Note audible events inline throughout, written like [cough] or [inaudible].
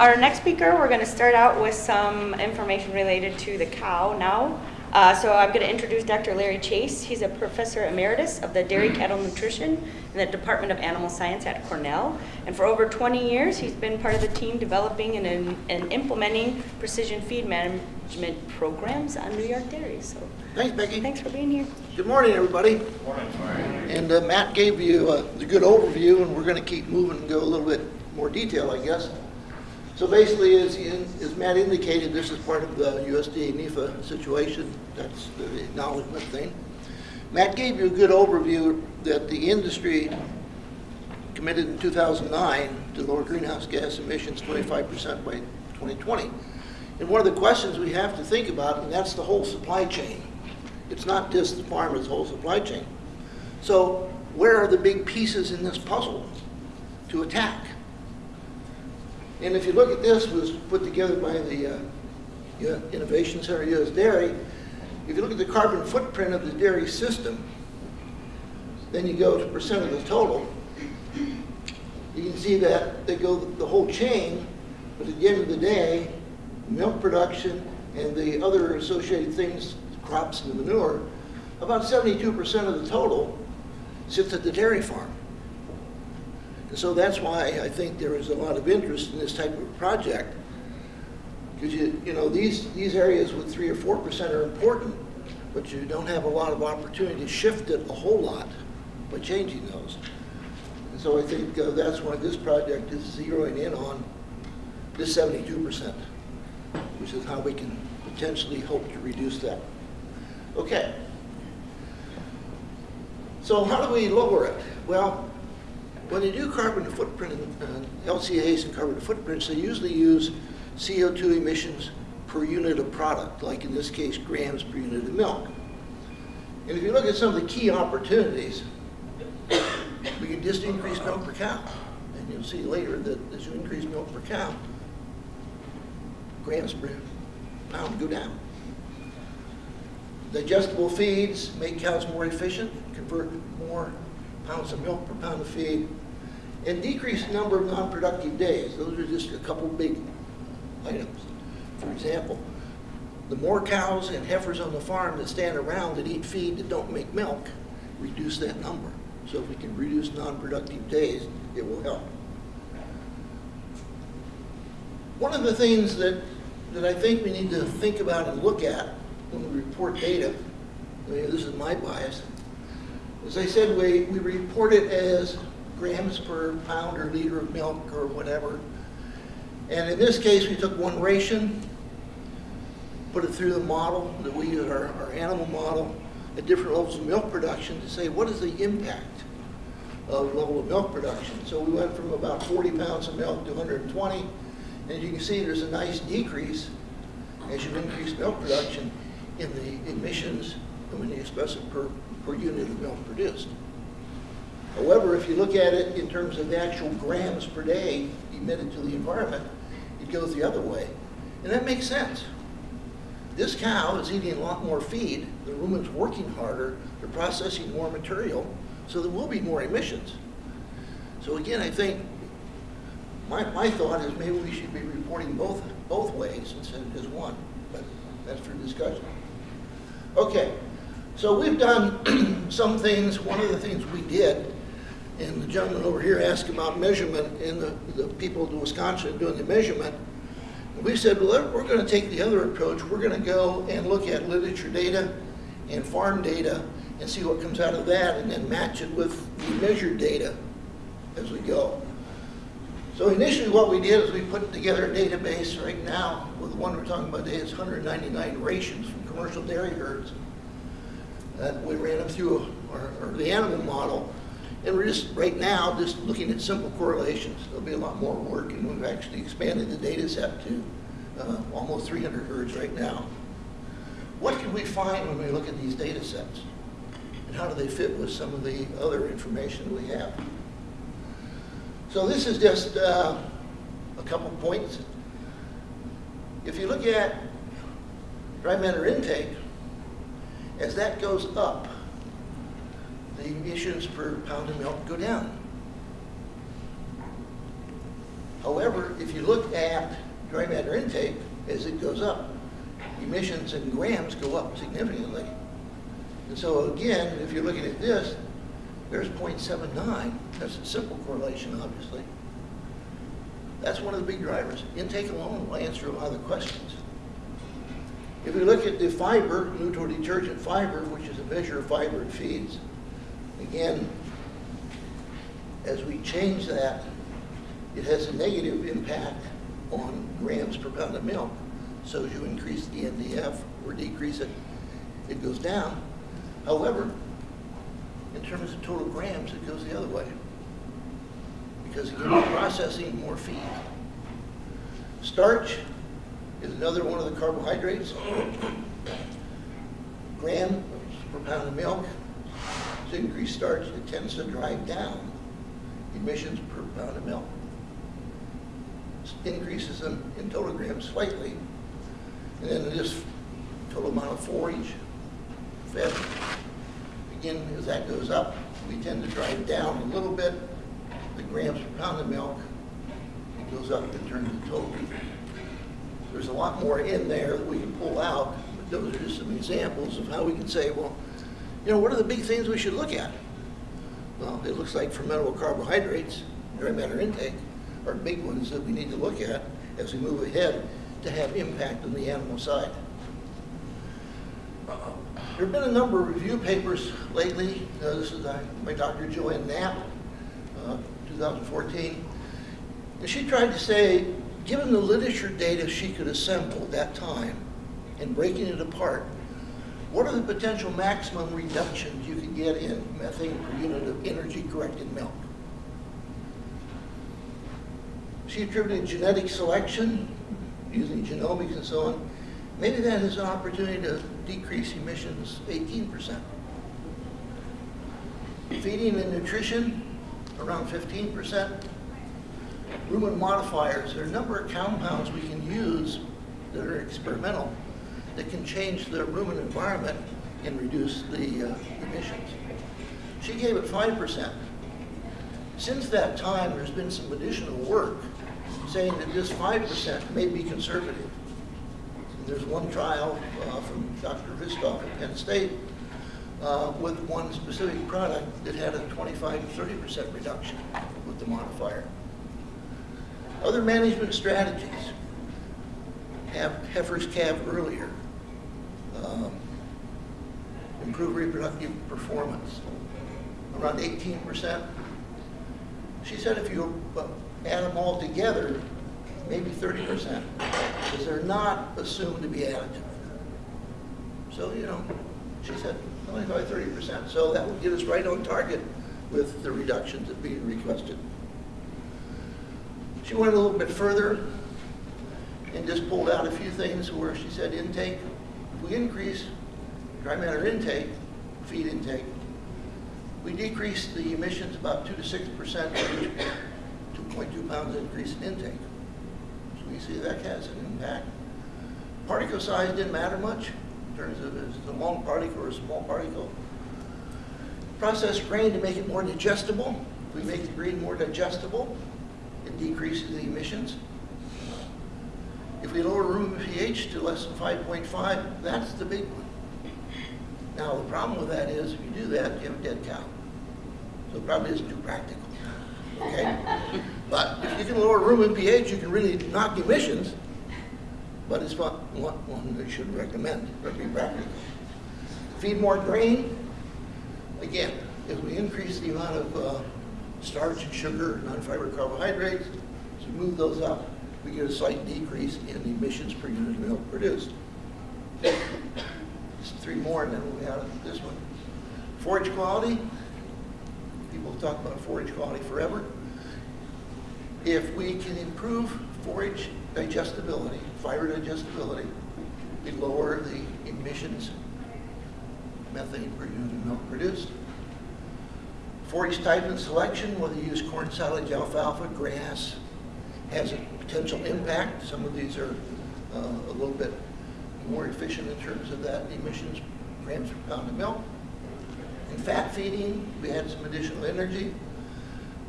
Our next speaker, we're going to start out with some information related to the cow now. Uh, so I'm going to introduce Dr. Larry Chase. He's a professor emeritus of the Dairy Cattle Nutrition in the Department of Animal Science at Cornell. And for over 20 years, he's been part of the team developing and, and implementing precision feed management programs on New York dairies. So Thanks, Becky. thanks for being here. Good morning, everybody. Good morning. And uh, Matt gave you uh, the good overview, and we're going to keep moving and go a little bit more detail, I guess. So basically, as, he- as Matt indicated, this is part of the USDA NIFA situation. That's the acknowledgement thing. Matt gave you a good overview that the industry committed in 2009 to lower greenhouse gas emissions 25% by 2020. And one of the questions we have to think about, and that's the whole supply chain. It's not just the farm, it's whole supply chain. So where are the big pieces in this puzzle to attack? And if you look at this, was put together by the uh, Innovation Center US Dairy. If you look at the carbon footprint of the dairy system, then you go to percent of the total. You can see that they go the whole chain, but at the end of the day, milk production and the other associated things, crops and manure, about 72% of the total sits at the dairy farm. And so that's why I think there is a lot of interest in this type of project. Because you, you know, these, these areas with three or four percent are important, but you don't have a lot of opportunity to shift it a whole lot by changing those. And so I think uh, that's why this project is zeroing in on this seventy-two percent, which is how we can potentially hope to reduce that. Okay. So how do we lower it? Well, when they do carbon footprint, uh, LCAs and carbon footprints, they usually use CO2 emissions per unit of product, like in this case, grams per unit of milk. And if you look at some of the key opportunities, we can just increase milk per cow. And you'll see later that as you increase milk per cow, grams per pound go down. Digestible feeds make cows more efficient, convert more pounds of milk per pound of feed, and decrease the number of non-productive days. Those are just a couple big items. For example, the more cows and heifers on the farm that stand around that eat feed that don't make milk, reduce that number. So if we can reduce non-productive days, it will help. One of the things that, that I think we need to think about and look at when we report data, I mean, this is my bias, as I said, we, we report it as grams per pound or liter of milk or whatever. And in this case, we took one ration, put it through the model that we use, our, our animal model, at different levels of milk production to say what is the impact of level of milk production. So we went from about 40 pounds of milk to 120, and you can see there's a nice decrease as you increase milk production in the emissions when you express it per, per unit of milk produced. However, if you look at it in terms of the actual grams per day emitted to the environment, it goes the other way. And that makes sense. This cow is eating a lot more feed, the rumen's working harder, they're processing more material, so there will be more emissions. So again, I think my, my thought is maybe we should be reporting both, both ways instead of just one, but that's for discussion. Okay, so we've done [clears throat] some things. One of the things we did, and the gentleman over here asked about measurement, and the, the people in Wisconsin doing the measurement. We said, well, we're going to take the other approach. We're going to go and look at literature data and farm data and see what comes out of that, and then match it with the measured data as we go. So initially what we did is we put together a database right now, with the one we're talking about today, it's 199 rations from commercial dairy herds. That we ran them through our, our, the animal model. And we're just, right now, just looking at simple correlations. There'll be a lot more work, and we've actually expanded the data set to uh, almost 300 herds right now. What can we find when we look at these data sets? And how do they fit with some of the other information we have? So this is just uh, a couple points. If you look at dry matter intake, as that goes up, the emissions per pound of milk go down. However, if you look at dry matter intake, as it goes up, emissions in grams go up significantly. And so again, if you're looking at this, there's 0.79. That's a simple correlation, obviously. That's one of the big drivers. Intake alone will answer a lot of the questions. If we look at the fiber, neutral detergent fiber, which is a measure of fiber in feeds, again, as we change that, it has a negative impact on grams per pound of milk. So as you increase the NDF or decrease it, it goes down. However, in terms of total grams, it goes the other way. Because again, we're processing more feed. Starch is another one of the carbohydrates. Gram per pound of milk. To increase starch, it tends to drive down emissions per pound of milk. Increases them in total grams slightly. And then this total amount of forage fed. Again, as that goes up, we tend to drive down a little bit the grams per pound of milk. It goes up in terms of total. There's a lot more in there that we can pull out, but those are just some examples of how we can say, well, you know, what are the big things we should look at? Well, it looks like fermentable carbohydrates, dry matter intake, are big ones that we need to look at as we move ahead to have impact on the animal side. There have been a number of review papers lately. Uh, this is uh, by Dr. Joanne Knapp, uh, 2014. And she tried to say, given the literature data she could assemble at that time and breaking it apart, what are the potential maximum reductions you could get in methane per unit of energy-corrected milk? She attributed genetic selection, using genomics and so on. Maybe that is an opportunity to decrease emissions 18%. Feeding and nutrition, around 15%. Rumen modifiers, there are a number of compounds we can use that are experimental that can change the rumen environment and reduce the uh, emissions. She gave it 5%. Since that time, there's been some additional work saying that this 5% may be conservative. There's one trial uh, from Dr. Hristov at Penn State uh, with one specific product that had a 25 to 30% reduction with the modifier. Other management strategies have heifers calve earlier, um, improve reproductive performance, around 18%. She said if you uh, add them all together, maybe 30%, because they're not assumed to be additive. So, you know, she said 25, 30%. So that would get us right on target with the reductions that being requested. She went a little bit further and just pulled out a few things where she said intake, if we increase dry matter intake, feed intake, we decrease the emissions about 2 to 6% 2.2 pounds increase in intake. So we see that has an impact. Particle size didn't matter much in terms of is it a long particle or a small particle. Process grain to make it more digestible. We make the grain more digestible, it decreases the emissions. If we lower rumen pH to less than 5.5, that's the big one. Now, the problem with that is, if you do that, you have a dead cow. So it probably isn't too practical, okay? But if you can lower rumen pH, you can really knock emissions, but it's not one, that should recommend, or be practical. Feed more grain, again, if we increase the amount of uh, starch sugar, non-fiber carbohydrates, So move those up, we get a slight decrease in emissions per unit of milk produced. Three more, and then we'll be out of this one. Forage quality. People talk about forage quality forever. If we can improve forage digestibility, fiber digestibility, we lower the emissions, methane per unit of milk produced. Forage type and selection, whether you use corn, silage, alfalfa, grass, has a potential impact. Some of these are uh, a little bit more efficient in terms of that emissions grams per pound of milk. In fat feeding, we add some additional energy.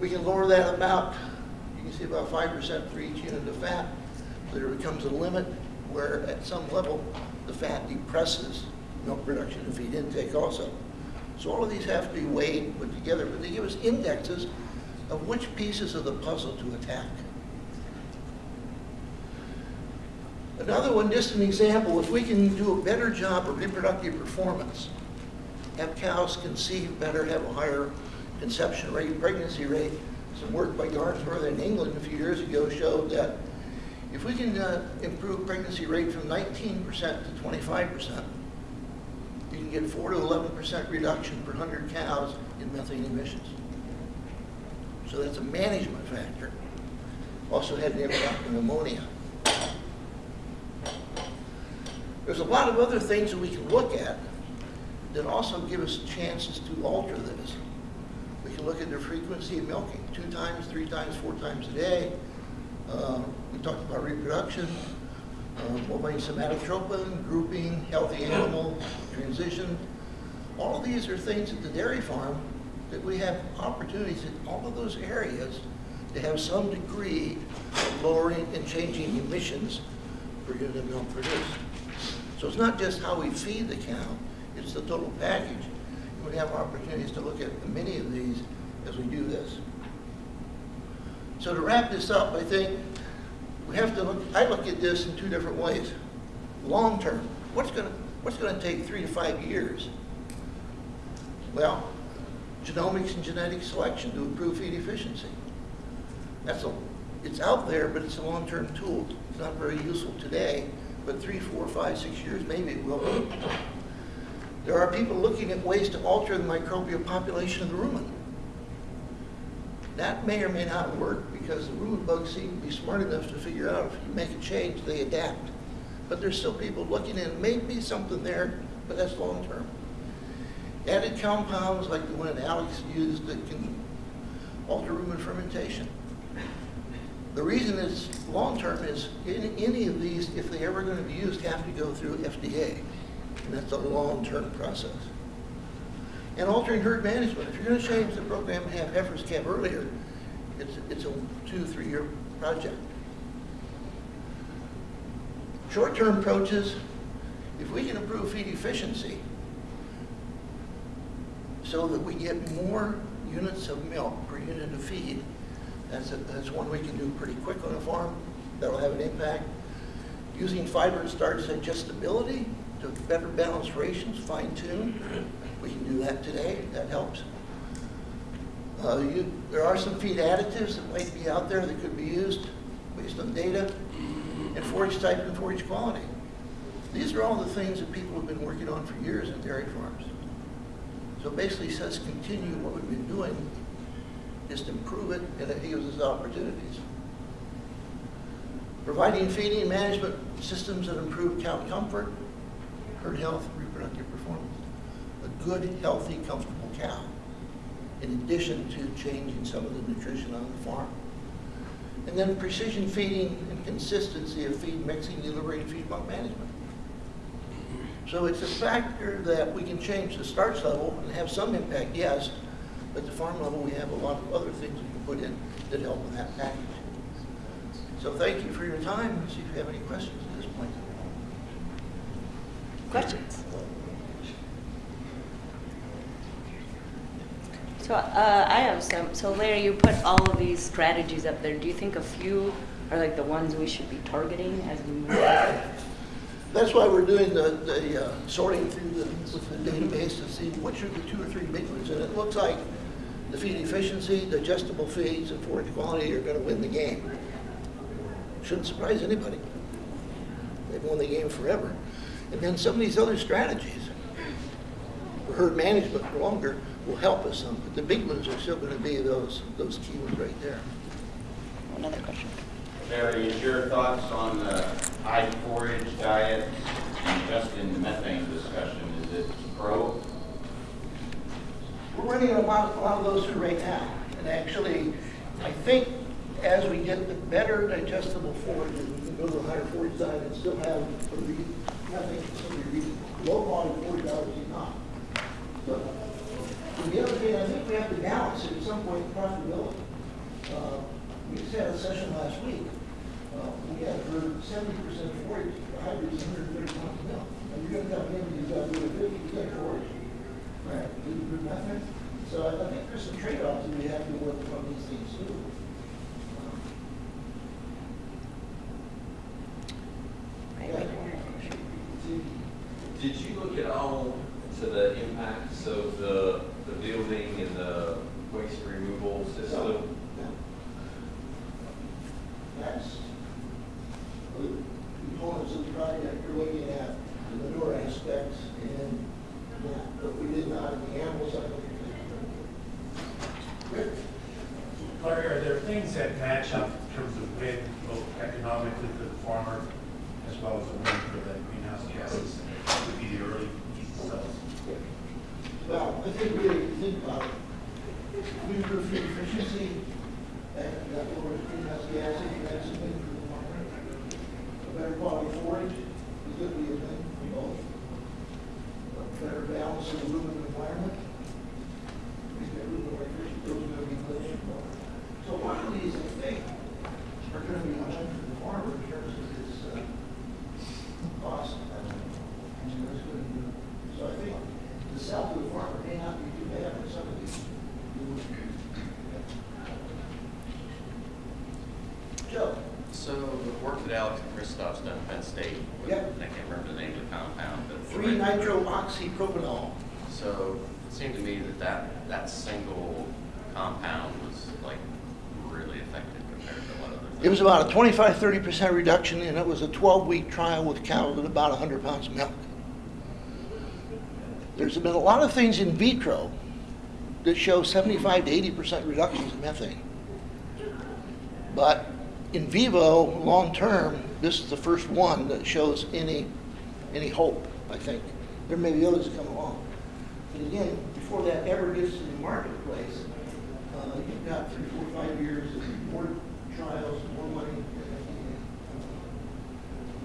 We can lower that about, you can see about five percent for each unit of fat. So there becomes a limit where at some level, the fat depresses milk production and feed intake also. So all of these have to be weighed, put together, but they give us indexes of which pieces of the puzzle to attack. Another one, just an example, if we can do a better job of reproductive performance, have cows conceive better, have a higher conception rate, pregnancy rate. Some work by Garnsworthy in England a few years ago showed that if we can uh, improve pregnancy rate from 19% to 25%, you can get 4 to 11% reduction per 100 cows in methane emissions. So that's a management factor. Also had an impact on ammonia. There's a lot of other things that we can look at that also give us chances to alter this. We can look at the frequency of milking, two times, three times, four times a day. Uh, we talked about reproduction, um, bovine somatotropin, grouping, healthy animal, transition. All of these are things at the dairy farm that we have opportunities in all of those areas to have some degree of lowering and changing emissions per unit of milk produced. So it's not just how we feed the cow, it's the total package. We have opportunities to look at many of these as we do this. So to wrap this up, I think we have to look, I look at this in two different ways. Long term, what's gonna, what's gonna take three to five years? Well, genomics and genetic selection to improve feed efficiency. That's a, it's out there, but it's a long-term tool. It's not very useful today, but three, four, five, six years, maybe it will be. There are people looking at ways to alter the microbial population of the rumen. That may or may not work because the rumen bugs seem to be smart enough to figure out if you make a change, they adapt. But there's still people looking at, maybe something there, but that's long term. Added compounds like the one that Alex used that can alter rumen fermentation. The reason it's long-term is any, any of these, if they're ever going to be used, have to go through FDA. And that's a long-term process. And altering herd management. If you're going to change the program and have heifers calve earlier, it's, it's a two, three-year project. Short-term approaches, if we can improve feed efficiency so that we get more units of milk per unit of feed, that's, a, that's one we can do pretty quick on a farm. That'll have an impact. Using fiber and starch digestibility to better balance rations, fine tune. We can do that today. That helps. Uh, you, there are some feed additives that might be out there that could be used based on data. And forage type and forage quality. These are all the things that people have been working on for years in dairy farms. So basically says continue what we've been doing just improve it, and it gives us opportunities. Providing feeding management systems that improve cow comfort, herd health, reproductive performance. A good, healthy, comfortable cow, in addition to changing some of the nutrition on the farm. And then precision feeding and consistency of feed mixing, deliberating feed bunk management. So it's a factor that we can change the starch level and have some impact, yes, but the farm level, we have a lot of other things we can put in that help with that package. So thank you for your time. See if you have any questions. Questions? So uh, I have some. So Larry, you put all of these strategies up there. Do you think a few are like the ones we should be targeting as we move forward? That's why we're doing the, the uh, sorting through the, with the database to see which are the two or three big ones. And it looks like the feed efficiency, digestible feeds, and forage quality are going to win the game. Shouldn't surprise anybody. They've won the game forever. And then some of these other strategies for herd management for longer will help us some. But the big ones are still going to be those, those key ones right there. Another question. Larry, is your thoughts on the high forage diet and just in the methane discussion, is it pro? We're running a lot, a lot of those through right now. And actually, I think as we get the better digestible forages, we can go to a higher forage diet and still have some of these, nothing, some of low quality forage diets is not. So, and the other thing, I think we have to balance it at some point, profitability. Uh, we had a session last week. Uh, We had for seventy percent forage, hybrids, hundred and thirty pounds of milk. And you're gonna come in, and you've got to do a fifty percent forage. Right. So I I think there's some trade-offs that we have to work from these things too. Right, Yeah. right. Did you look at all to the impacts of the, the building and the waste removal system? That's the components of the project, you're looking at the manure aspects and that, but we did not in the animal side. Rick? Larry, are there things that match up in terms of win, both economically for the farmer as well as the win for the greenhouse gases? Would be the early cells. Well, I think we, think about improve food efficiency, and that lowers greenhouse gas, and that's a thing for the farmer. A better quality forage is going to be a thing for both. A better balance of the ruminant environment. We get ruminant electricity, those are going to be good. So a lot of these, I think, are going to be a win for the farmer in terms of its, uh, cost. And that's going to be, so I think the sell to the farmer may not be too bad for some of these. Joe? So the work that Alex Hristov's done at Penn State, Yep. I can't remember the name of the compound, but. Three nitrooxypropanol. So it seemed to me that that, that single compound was like really effective compared to a lot of other things. It was about a 25, 30% reduction, and it was a 12-week trial with cows at about 100 pounds of milk. There's been a lot of things in vitro that show 75 to 80% reductions in methane. But in vivo, long-term, this is the first one that shows any, any hope, I think. There may be others that come along. But again, before that ever gets to the marketplace, uh, you've got three, four, five years of more trials, more money.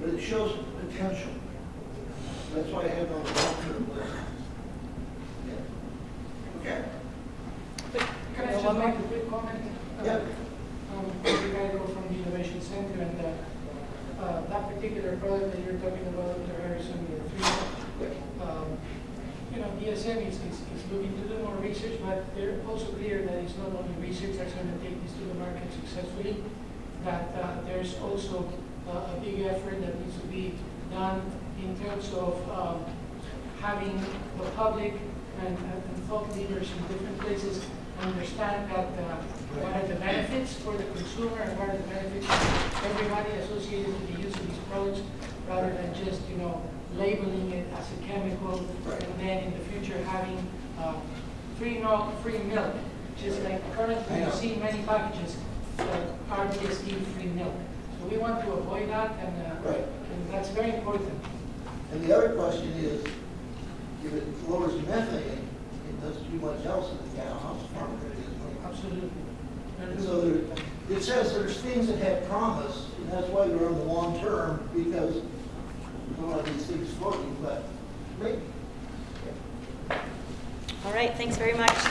But it shows potential. That's why I have it on the long-term list. Yeah. Okay? Can I just make a quick comment? Yeah. Um, Ricardo from the Innovation Center, and uh, uh, that particular product that you're talking about, Dr. Harrison, your um, you know, DSM is, is, is looking to do more research, but they're also clear that it's not only research that's going to take this to the market successfully, that uh, there's also uh, a big effort that needs to be done in terms of um, having the public and, and thought leaders in different places understand that uh, what are the benefits for the consumer and what are the benefits for everybody associated with the use of products, rather than just, you know, labeling it as a chemical and then in the future having uh, free milk, free milk, just like currently you see many packages that are DSD-free milk. So we want to avoid that, and, uh, Right. and that's very important. And the other question is, if it lowers methane, it doesn't do much else in the cow, how's the farmer going to get his money? Absolutely. And so there, it says there's things that have promise, and that's why they're on the long term, because a lot of these things floating, but maybe. All right, thanks very much.